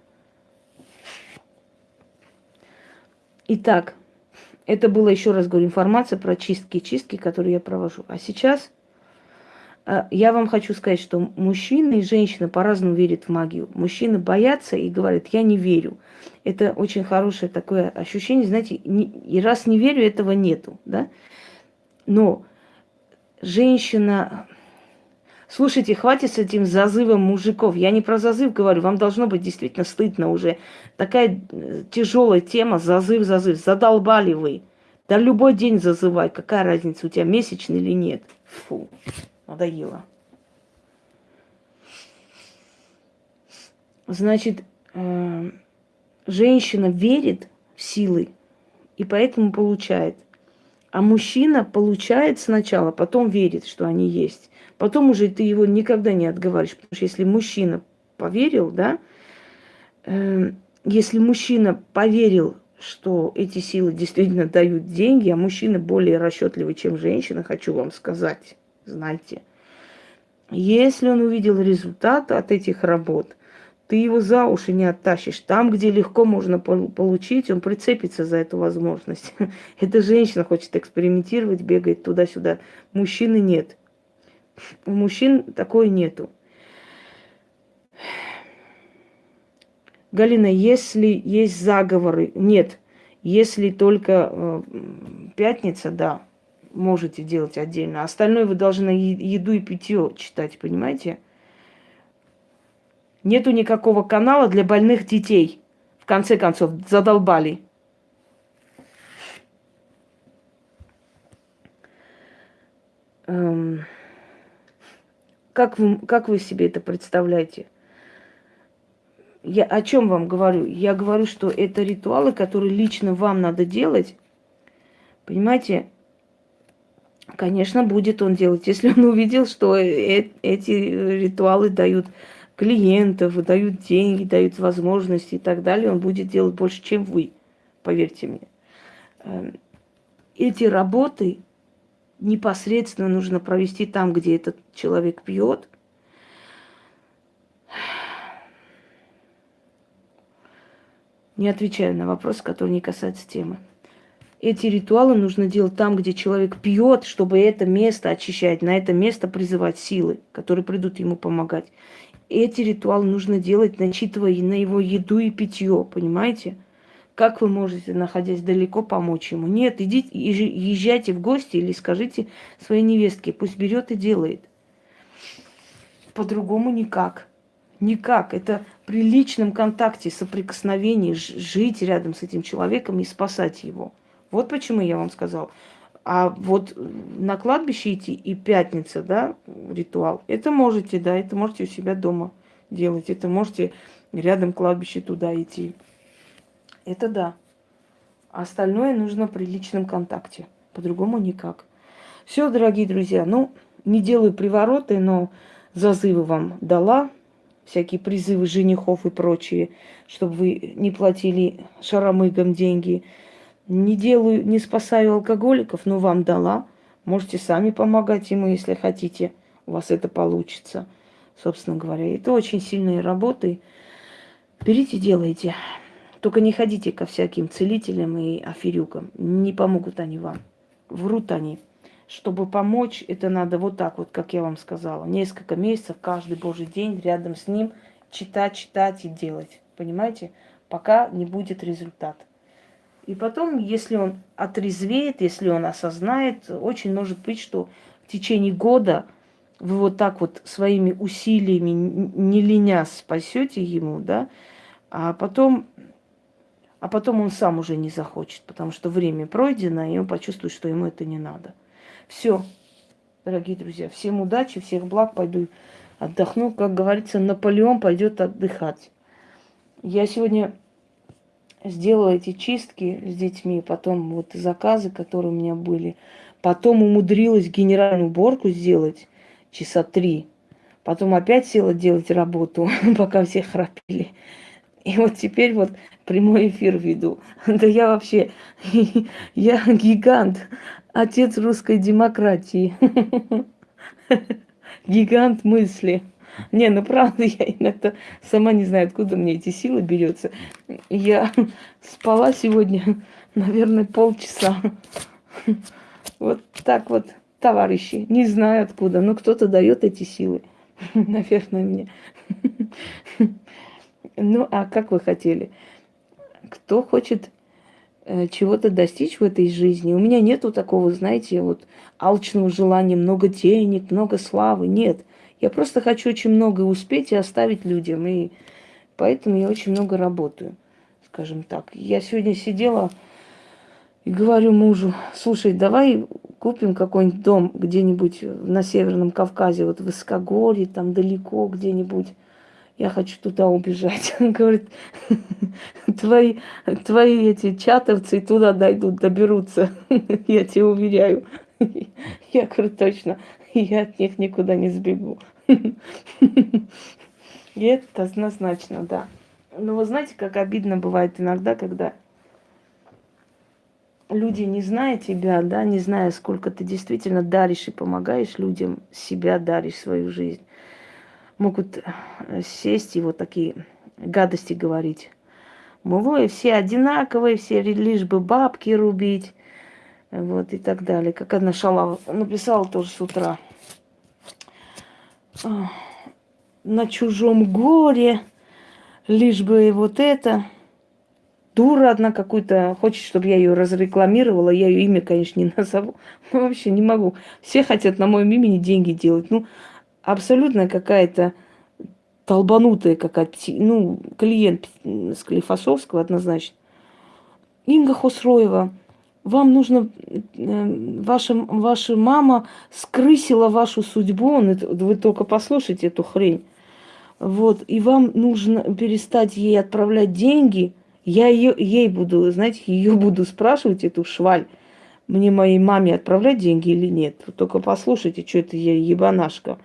Итак, это было, еще раз говорю, информация про чистки-чистки, которые я провожу. А сейчас э, я вам хочу сказать, что мужчины и женщины по-разному верят в магию. Мужчины боятся и говорят, я не верю. Это очень хорошее такое ощущение, знаете, не, и раз не верю, этого нету, да. Но женщина... Слушайте, хватит с этим зазывом мужиков. Я не про зазыв говорю, вам должно быть действительно стыдно уже. Такая э, тяжелая тема, зазыв, зазыв. Задолбали вы. Да любой день зазывай, какая разница, у тебя месячный или нет. Фу, надоело. Значит, э, женщина верит в силы и поэтому получает. А мужчина получает сначала, потом верит, что они есть. Потом уже ты его никогда не отговариваешь. Потому что если мужчина поверил, да, э, если мужчина поверил, что эти силы действительно дают деньги, а мужчина более расчетливый, чем женщина, хочу вам сказать, знаете. Если он увидел результат от этих работ – ты его за уши не оттащишь. Там, где легко можно получить, он прицепится за эту возможность. Эта женщина хочет экспериментировать, бегает туда-сюда. Мужчины нет. У мужчин такой нету. Галина, если есть заговоры, нет. Если только э, пятница, да, можете делать отдельно. Остальное вы должны еду и питье читать, понимаете? Нету никакого канала для больных детей. В конце концов, задолбали. Эм, как, вы, как вы себе это представляете? Я о чем вам говорю? Я говорю, что это ритуалы, которые лично вам надо делать. Понимаете? Конечно, будет он делать, если он увидел, что э эти ритуалы дают клиентов, дают деньги, дают возможности и так далее, он будет делать больше, чем вы, поверьте мне. Эм, эти работы непосредственно нужно провести там, где этот человек пьет. Не отвечаю на вопрос, который не касается темы. Эти ритуалы нужно делать там, где человек пьет, чтобы это место очищать, на это место призывать силы, которые придут ему помогать. Эти ритуалы нужно делать, начитывая на его еду и питье, понимаете? Как вы можете, находясь далеко, помочь ему? Нет, идите, езжайте в гости или скажите своей невестке, пусть берет и делает. По-другому никак. Никак. Это при личном контакте, соприкосновении, жить рядом с этим человеком и спасать его. Вот почему я вам сказал. А вот на кладбище идти и пятница, да, ритуал, это можете, да, это можете у себя дома делать. Это можете рядом кладбище туда идти. Это да. Остальное нужно при личном контакте. По-другому никак. Все, дорогие друзья, ну, не делаю привороты, но зазывы вам дала. Всякие призывы женихов и прочие, чтобы вы не платили шаромыгам деньги. Не делаю, не спасаю алкоголиков, но вам дала. Можете сами помогать ему, если хотите. У вас это получится, собственно говоря. Это очень сильные работы. Берите, делайте. Только не ходите ко всяким целителям и аферюкам. Не помогут они вам. Врут они. Чтобы помочь, это надо вот так вот, как я вам сказала. Несколько месяцев, каждый божий день рядом с ним читать, читать и делать. Понимаете? Пока не будет результата. И потом, если он отрезвеет, если он осознает, очень может быть, что в течение года вы вот так вот своими усилиями, не леня, спасете ему, да, а потом а потом он сам уже не захочет, потому что время пройдено, и он почувствует, что ему это не надо. Все, дорогие друзья, всем удачи, всех благ, пойду отдохну. Как говорится, Наполеон пойдет отдыхать. Я сегодня сделала эти чистки с детьми, потом вот заказы, которые у меня были. Потом умудрилась генеральную уборку сделать часа три. Потом опять села делать работу, пока все храпели. И вот теперь вот прямой эфир веду. Да я вообще, я гигант, отец русской демократии. Гигант мысли. Не, ну правда, я иногда сама не знаю, откуда мне эти силы берется. Я спала сегодня, наверное, полчаса. Вот так вот, товарищи. Не знаю откуда, но кто-то дает эти силы. Наверное, мне. Ну, а как вы хотели? Кто хочет э, чего-то достичь в этой жизни? У меня нету такого, знаете, вот алчного желания, много денег, много славы. Нет. Я просто хочу очень много успеть и оставить людям. И поэтому я очень много работаю, скажем так. Я сегодня сидела и говорю мужу, слушай, давай купим какой-нибудь дом где-нибудь на Северном Кавказе, вот в Искогорье, там далеко где-нибудь я хочу туда убежать. Он говорит, твои, твои эти чатовцы туда дойдут, доберутся, я тебе уверяю. Я говорю, точно, я от них никуда не сбегу. И это однозначно, да. Но вы знаете, как обидно бывает иногда, когда люди, не зная тебя, да, не зная, сколько ты действительно даришь и помогаешь людям, себя даришь, свою жизнь, могут э, сесть и вот такие гадости говорить. Мол, ой, все одинаковые, все лишь бы бабки рубить, вот и так далее. Как одна шала написала тоже с утра. На чужом горе, лишь бы вот это. Дура одна какую-то, хочет, чтобы я ее разрекламировала, я ее имя, конечно, не назову. Ну, вообще не могу. Все хотят на моем имени деньги делать. Ну, абсолютно какая-то толбанутая какая-то, ну, клиент Склифосовского однозначно. Инга Хусроева вам нужно, э, ваша, ваша мама скрысила вашу судьбу, вы только послушайте эту хрень. Вот, и вам нужно перестать ей отправлять деньги. Я ее, ей буду, знаете, ее буду спрашивать, эту шваль, мне моей маме отправлять деньги или нет. Только послушайте, что это ебанашка.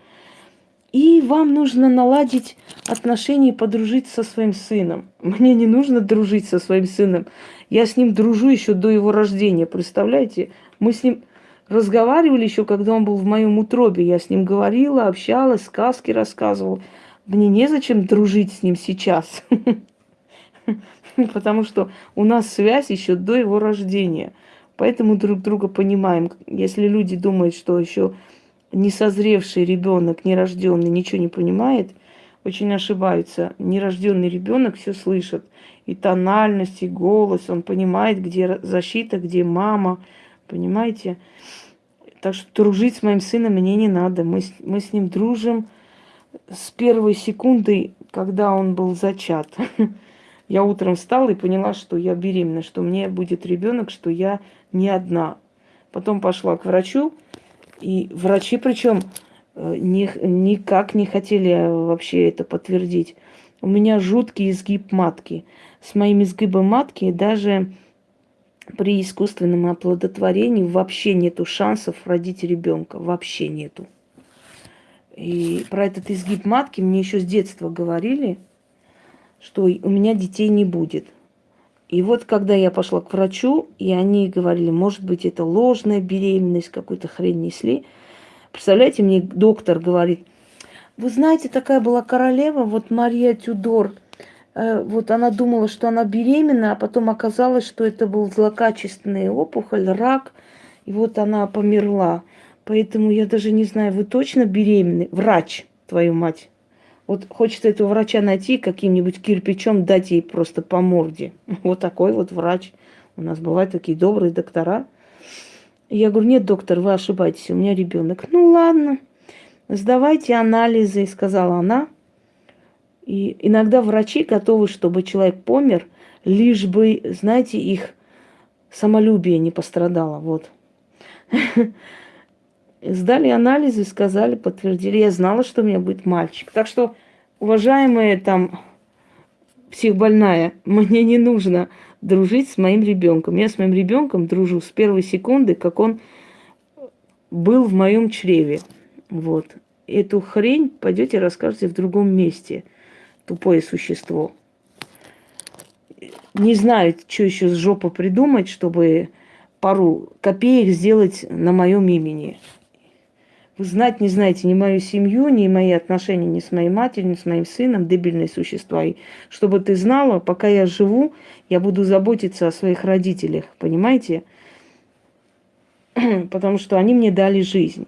И вам нужно наладить отношения и подружить со своим сыном. Мне не нужно дружить со своим сыном. Я с ним дружу еще до его рождения, представляете? Мы с ним разговаривали еще, когда он был в моем утробе. Я с ним говорила, общалась, сказки рассказывала. Мне незачем дружить с ним сейчас. Потому что у нас связь еще до его рождения. Поэтому друг друга понимаем. Если люди думают, что еще несозревший ребенок, нерожденный, ничего не понимает, очень ошибаются. Нерожденный ребенок все слышит. И тональность, и голос. Он понимает, где защита, где мама. Понимаете? Так что дружить с моим сыном мне не надо. Мы, мы с ним дружим с первой секунды, когда он был зачат. Я утром встала и поняла, что я беременна, что мне будет ребенок, что я не одна. Потом пошла к врачу, и врачи причем э, ни, никак не хотели вообще это подтвердить. У меня жуткий изгиб матки. С моим изгибом матки даже при искусственном оплодотворении вообще нету шансов родить ребенка. Вообще нету. И про этот изгиб матки мне еще с детства говорили, что у меня детей не будет. И вот когда я пошла к врачу, и они говорили, может быть, это ложная беременность, какую-то хрень несли. Представляете, мне доктор говорит, вы знаете, такая была королева, вот Мария Тюдор, э, вот она думала, что она беременна, а потом оказалось, что это был злокачественный опухоль, рак, и вот она померла. Поэтому я даже не знаю, вы точно беременны? Врач, твою мать. Вот хочется этого врача найти, каким-нибудь кирпичом дать ей просто по морде. Вот такой вот врач. У нас бывают такие добрые доктора. Я говорю, нет, доктор, вы ошибаетесь, у меня ребенок. Ну ладно, сдавайте анализы, сказала она. И иногда врачи готовы, чтобы человек помер, лишь бы, знаете, их самолюбие не пострадало. Вот. Сдали анализы, сказали, подтвердили. Я знала, что у меня будет мальчик. Так что, уважаемая там психбольная, мне не нужно дружить с моим ребенком. Я с моим ребенком дружу с первой секунды, как он был в моем чреве. Вот. Эту хрень пойдете расскажете в другом месте. Тупое существо. Не знаю, что еще с жопы придумать, чтобы пару копеек сделать на моем имени. Знать не знаете ни мою семью, ни мои отношения ни с моей матерью, ни с моим сыном, дебильные существа. И чтобы ты знала, пока я живу, я буду заботиться о своих родителях, понимаете? Потому что они мне дали жизнь.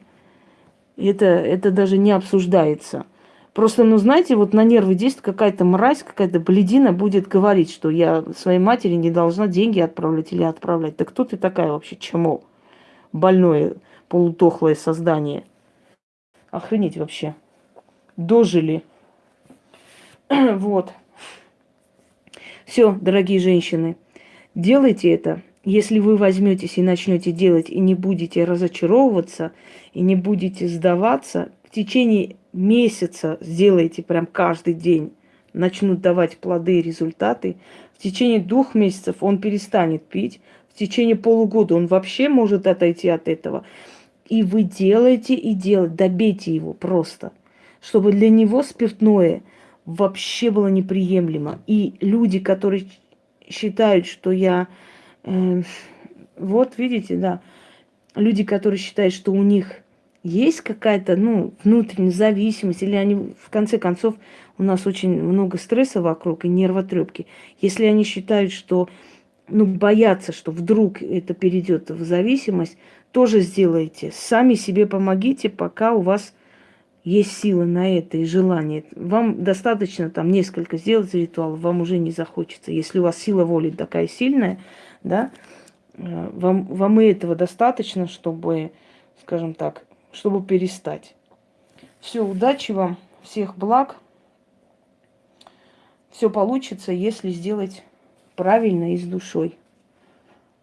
Это, это даже не обсуждается. Просто, ну, знаете, вот на нервы действует какая-то мразь, какая-то бледина будет говорить, что я своей матери не должна деньги отправлять или отправлять. Да кто ты такая вообще, чему? Больное, полутохлое создание – Охренеть вообще. Дожили. вот. Все, дорогие женщины, делайте это. Если вы возьметесь и начнете делать, и не будете разочаровываться, и не будете сдаваться, в течение месяца сделайте прям каждый день, начнут давать плоды и результаты. В течение двух месяцев он перестанет пить. В течение полугода он вообще может отойти от этого. И вы делаете и делаете, добейте его просто, чтобы для него спиртное вообще было неприемлемо. И люди, которые считают, что я... Э, вот, видите, да, люди, которые считают, что у них есть какая-то, ну, внутренняя зависимость, или они, в конце концов, у нас очень много стресса вокруг и нервотрепки. Если они считают, что, ну, боятся, что вдруг это перейдет в зависимость, тоже сделайте. Сами себе помогите, пока у вас есть силы на это и желание. Вам достаточно там несколько сделать ритуалов, вам уже не захочется. Если у вас сила воли такая сильная, да, э, вам, вам и этого достаточно, чтобы, скажем так, чтобы перестать. Все, удачи вам, всех благ. Все получится, если сделать правильно и с душой.